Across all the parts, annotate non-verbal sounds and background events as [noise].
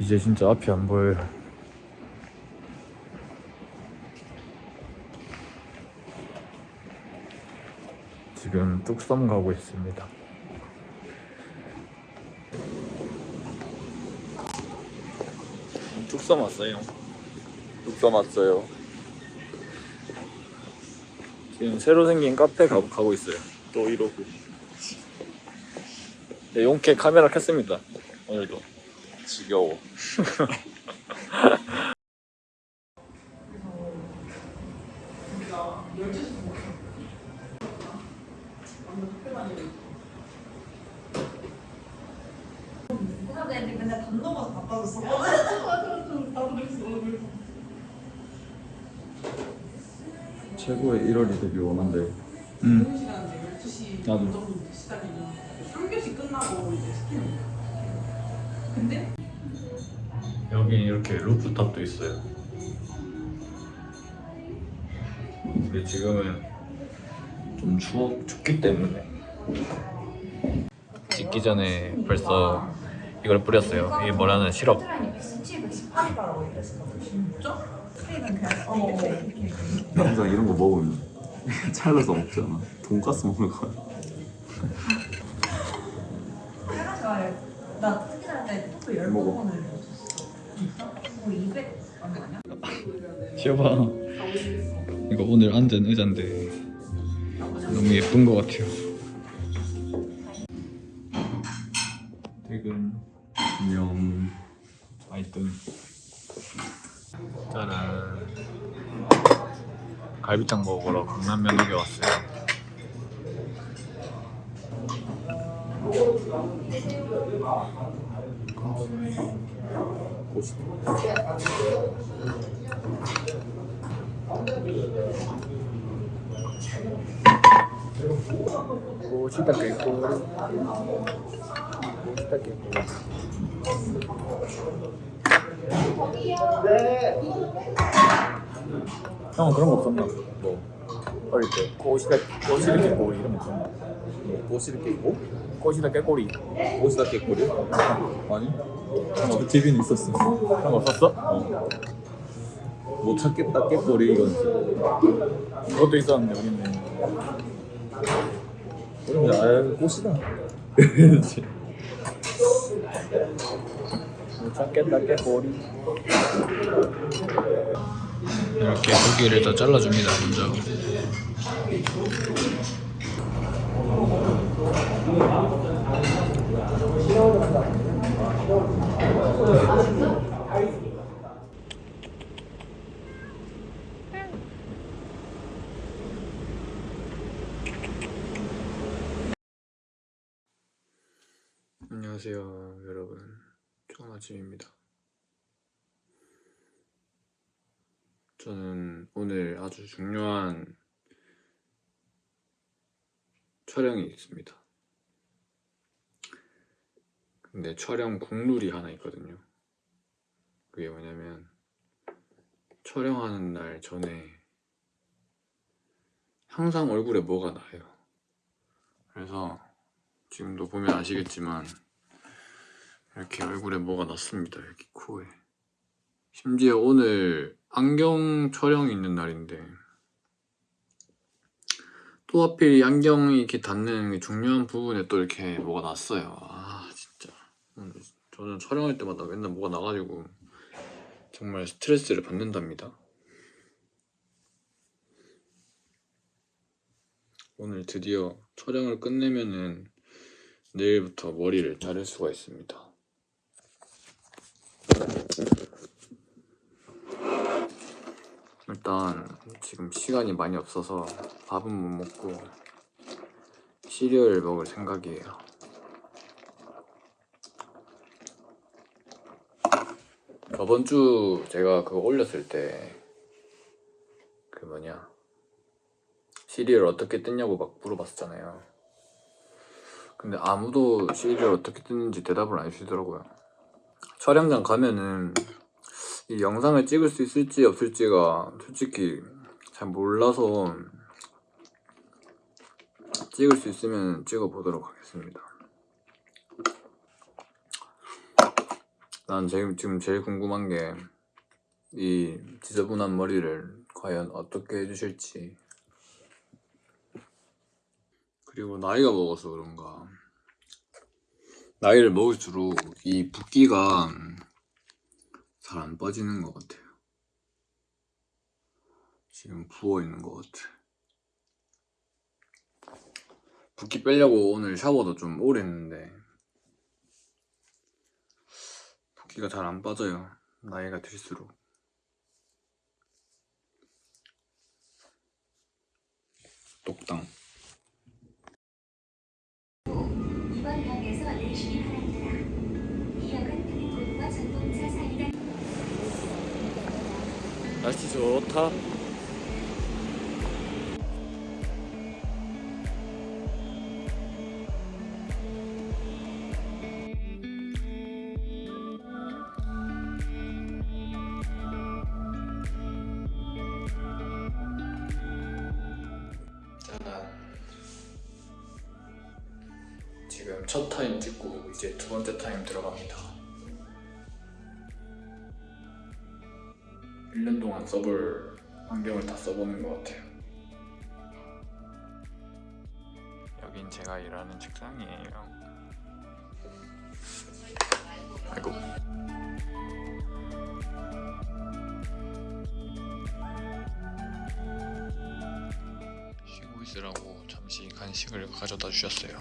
이제 진짜 앞이 안 보여요. 지금 뚝섬 가고 있습니다. 뚝섬 왔어요. 뚝섬 왔어요. 지금 새로 생긴 카페 가, 가고 있어요. 또 이러고. 네, 용케 카메라 켰습니다. 오늘도. 지겨워. 회사 애들이 맨날 담 넘어서 바빠졌어. 맞아, 맞아. 나도 그랬어. 최고의 1월이 되길 원한대. 음. 응. 시간인데 12시 나도. 정도부터 시작이면 3교시 끝나고 이제 시키는 거야. 근데 여기 이렇게 루프탑도 있어요. 근데 지금은 좀 추워 춥기 때문에 찍기 전에 벌써 이걸 뿌렸어요. 이게 뭐라는 시럽. 117, 118이라고 진짜? 스테이크는 그냥 어, 이렇게 항상 이런 거 먹으면 [laughs] 잘라서 먹잖아. 돈가스 먹을 거야. 내가 좋아해. 나 특히 살때 토프 열 먹어. 번을 먹었어. 진짜? 뭐 200. 안 되냐? 시어봐. 이거 오늘 앉은 의자인데 너무 예쁜 것 같아요. 퇴근. 안녕. 하여튼 짜란 갈비탕 먹으러 강남면옥에 왔어요 고시다 깨고 고시다 깨고 형은 그런 거 없었나? 뭐 어릴 때 꼬시다 꼬시다 깨꼬리 이런 거 없었나? 꼬시를 깨고? 꼬시다 깨꼬리 꼬시다 깨꼬리? 아니? 어, TV는 있었어. 그런 거 없었어? 어. 못 찾겠다 깨꼬리 이건. 그것도 있었는데 우리는 그러면 아 꼬시다. 못 찾겠다 깨꼬리 이렇게 고기를 다 잘라줍니다 먼저 안녕하세요 여러분. 좋은 아침입니다. 저는 오늘 아주 중요한 촬영이 있습니다. 근데 촬영 국룰이 하나 있거든요. 그게 뭐냐면 촬영하는 날 전에 항상 얼굴에 뭐가 나요? 그래서 지금도 보면 아시겠지만 이렇게 얼굴에 뭐가 났습니다 여기 코에. 심지어 오늘 안경 촬영이 있는 날인데 또 하필 이 안경이 이렇게 닿는 게 중요한 부분에 또 이렇게 뭐가 났어요. 아 진짜. 저는 촬영할 때마다 맨날 뭐가 나가지고 정말 스트레스를 받는답니다. 오늘 드디어 촬영을 끝내면은 내일부터 머리를 자를 수가 있습니다. 일단 지금 시간이 많이 없어서 밥은 못 먹고 시리얼을 먹을 생각이에요. 저번 주 제가 그거 올렸을 때 그 뭐냐 시리얼 어떻게 뜯냐고 막 물어봤었잖아요. 근데 아무도 시리얼 어떻게 뜯는지 대답을 안 해주시더라고요. 촬영장 가면은 이 영상을 찍을 수 있을지 없을지가 솔직히 잘 몰라서 찍을 수 있으면 찍어 보도록 하겠습니다. 난 지금, 지금 제일 궁금한 게 이 지저분한 머리를 과연 어떻게 해주실지. 그리고 나이가 먹어서 그런가. 나이를 먹을수록 이 붓기가 잘 안 빠지는 것 같아요 지금 부어 있는 것 같아. 붓기 빼려고 오늘 샤워도 좀 오래 했는데. 붓기가 잘 안 빠져요. 나이가 들수록. 똑당. 이번 역에서 내리시기 바랍니다. 이 역은 그린곳과 전동차 사이가 날씨 좋다 1년 동안 써볼 환경을 다 써보는 것 같아요. 여긴 제가 일하는 책상이에요. 아이고. 쉬고 있으라고 잠시 간식을 가져다 주셨어요.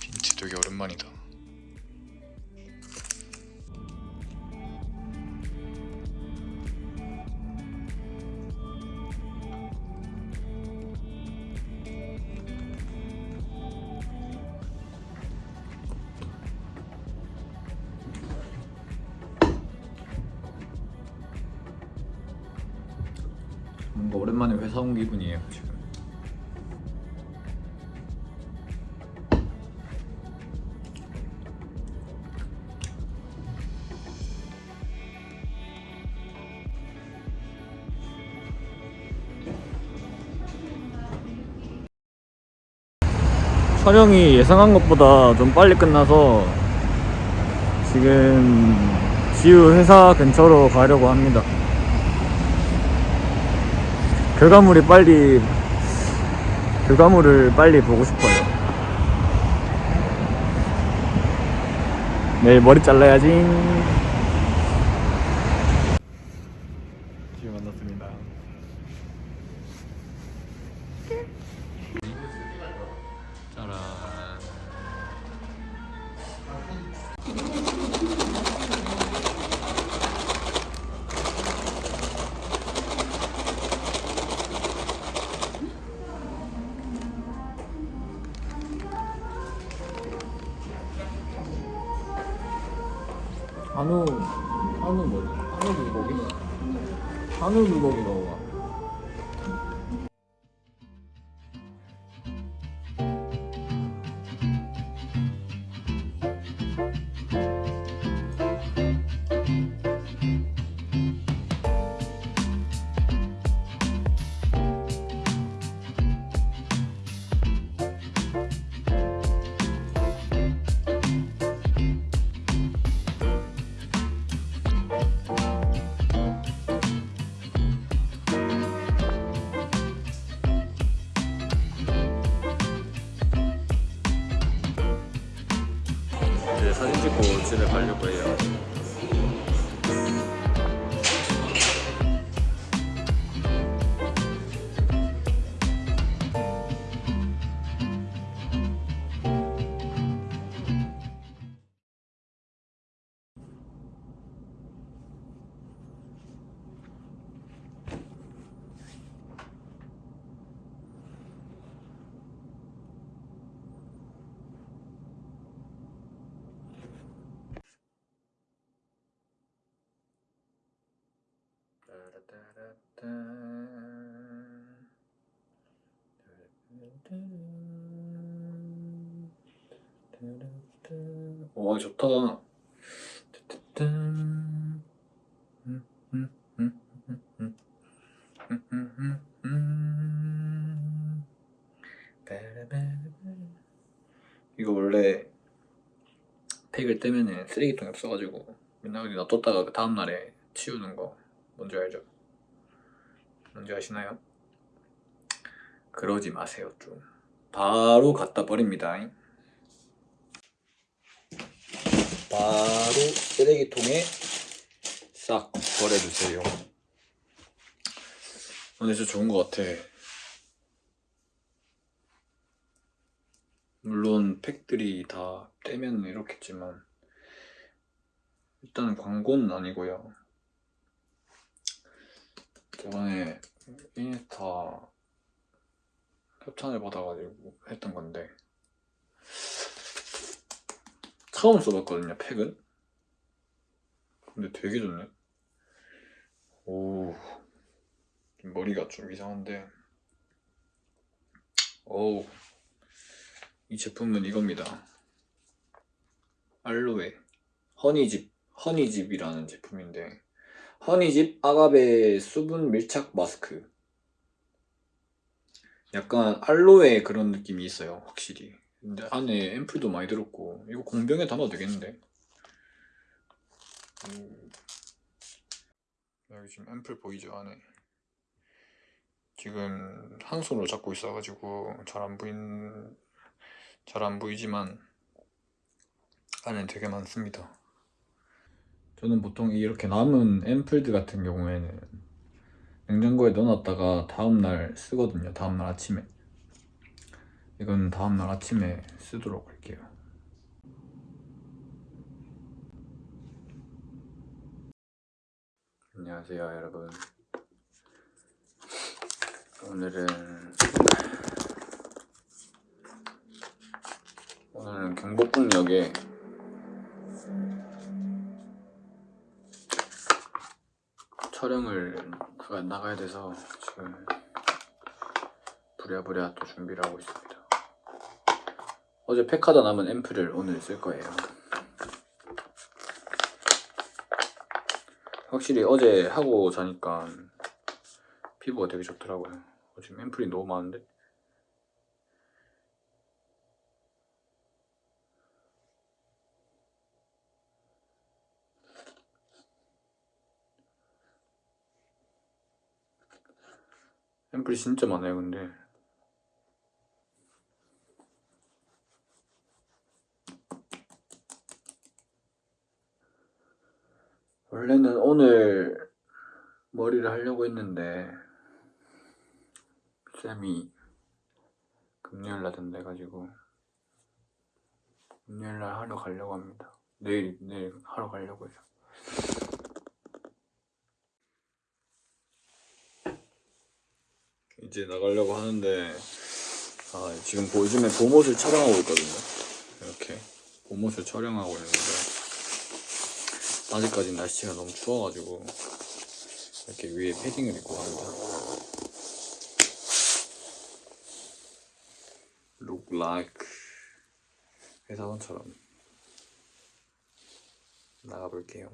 빈티 되게 오랜만이다. 뭔가 오랜만에 회사 온 기분이에요 지금. 촬영이 예상한 것보다 좀 빨리 끝나서 지금 지우 회사 근처로 가려고 합니다 결과물이 빨리 결과물을 빨리 보고 싶어요. 내일 머리 잘라야지. 한우 한우 뭐지? 한우 불고기? 한우 불고기 먹어 와 좋다. 이거 원래 팩을 떼면은 쓰레기통이 없어가지고 맨날 어디 놔뒀다가 그 다음날에 치우는 거 뭔지 알죠? 뭔지 아시나요? 그러지 마세요 좀 바로 갖다 버립니다 바로 쓰레기통에 싹 버려주세요. 근데 진짜 좋은 것 같아. 물론 팩들이 다 떼면 이렇겠지만 일단은 광고는 아니고요. 저번에 인스타 협찬을 받아가지고 했던 건데 처음 써봤거든요 팩은. 근데 되게 좋네. 오. 머리가 좀 이상한데. 오우. 이 제품은 이겁니다. 알로에. 허니집 허니집이라는 제품인데. 허니집 아가베 수분 밀착 마스크. 약간 알로에 그런 느낌이 있어요 확실히 근데 안에 앰플도 많이 들었고 이거 공병에 담아도 되겠는데? 음. 여기 지금 앰플 보이죠 안에? 지금 한 손으로 잡고 있어가지고 잘 안 보인 잘 안 보이지만 안에 되게 많습니다. 저는 보통 이렇게 남은 앰플들 같은 경우에는 냉장고에 넣어놨다가 다음날 쓰거든요 다음날 아침에 이건 다음날 아침에 쓰도록 할게요 안녕하세요 여러분 오늘은 오늘은 경복궁역에 촬영을 나가야 돼서 지금 부랴부랴 또 준비를 하고 있습니다. 어제 팩하다 남은 앰플을 오늘 쓸 거예요. 확실히 어제 하고 자니까 피부가 되게 좋더라고요. 어, 지금 앰플이 너무 많은데? 앰플이 진짜 많아요 근데 원래는 오늘 머리를 하려고 했는데 쌤이 금요일날 된다 해가지고 금요일날 하러 가려고 합니다. 내일 내일 하러 가려고 해요 이제 나가려고 하는데 아, 지금 보- 요즘에 봄옷을 촬영하고 있거든요. 이렇게 봄옷을 촬영하고 있는데 아직까지 날씨가 너무 추워가지고 이렇게 위에 패딩을 입고 갑니다. Look like 회사원처럼 나가볼게요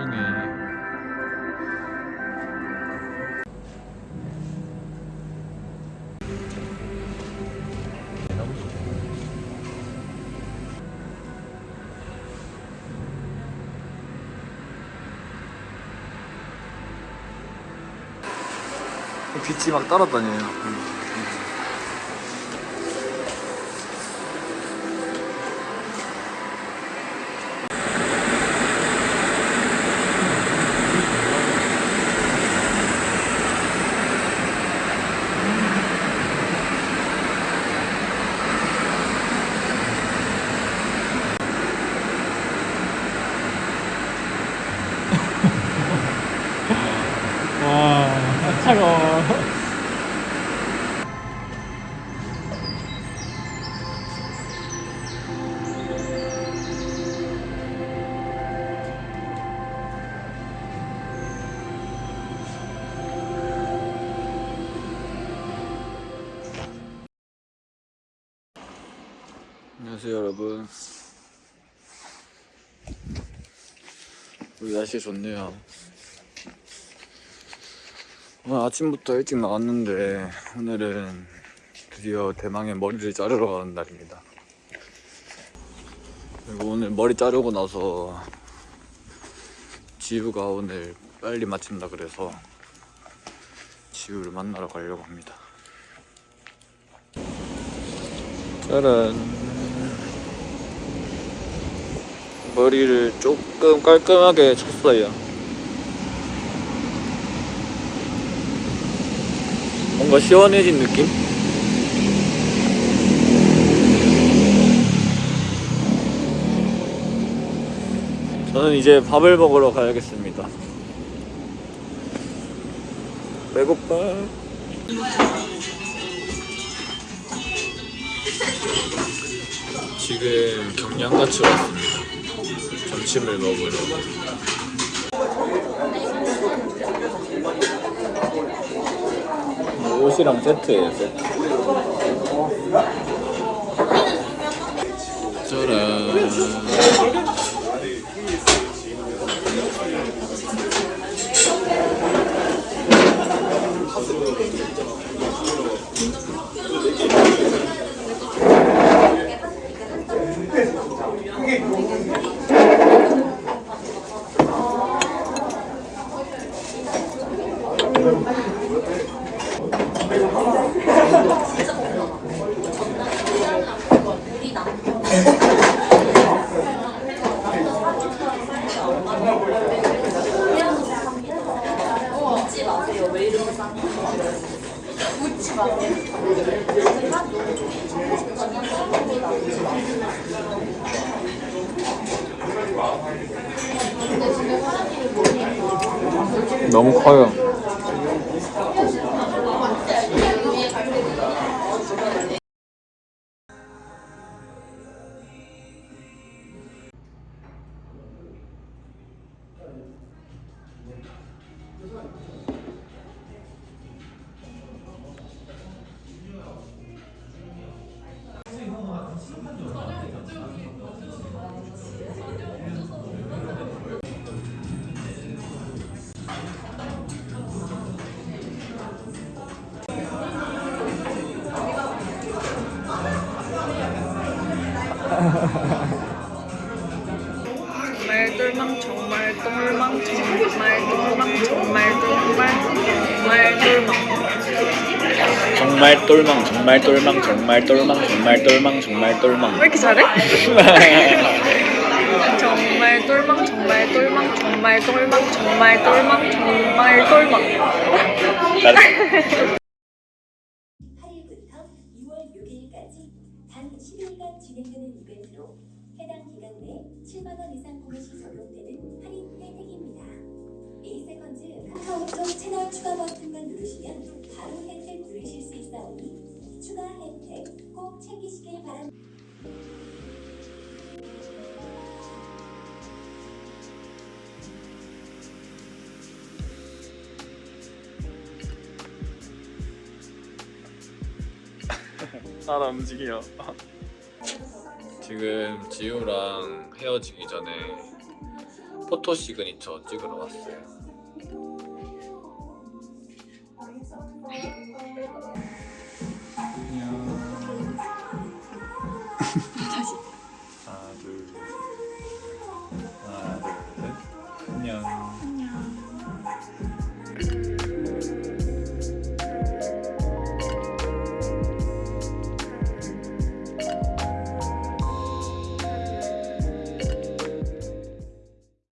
참 소중해. 빛이 막 따라다녀요. 안녕하세요 여러분. 우리 날씨 좋네요. 오늘 아침부터 일찍 나왔는데 오늘은 드디어 대망의 머리를 자르러 가는 날입니다. 그리고 오늘 머리 자르고 나서 지우가 오늘 빨리 마친다 그래서 지우를 만나러 가려고 합니다. 짜란 머리를 조금 깔끔하게 쳤어요 뭔가 시원해진 느낌? 저는 이제 밥을 먹으러 가야겠습니다 배고파 지금 경량가치로 왔습니다. 점심을 먹으러. 옷이랑 세트예요, 세트. 짜란. 너무 똘망, 정말 똘망, 정말 똘망, 정말 똘망, 정말 똘망. 왜 이렇게 잘해? [laughs] 정말 똘망 정말 똘망 정말 똘망 정말 똘망 정말 똘망 8일부터 2월 [laughs] 6일까지 단 10일간 진행되는 이벤트로 해당 기간 내 7만 원 이상 구매 시 적용되는 할인 혜택입니다. 에이세컨즈 카카오톡 채널 추가 버튼만 누르시면 바로 혜택 누리실 수 있사오니 추가 혜택 꼭 챙기시길 바랍니다. 따라 움직여. 지금 지우랑 헤어지기 전에 포토 시그니처 찍으러 왔어요.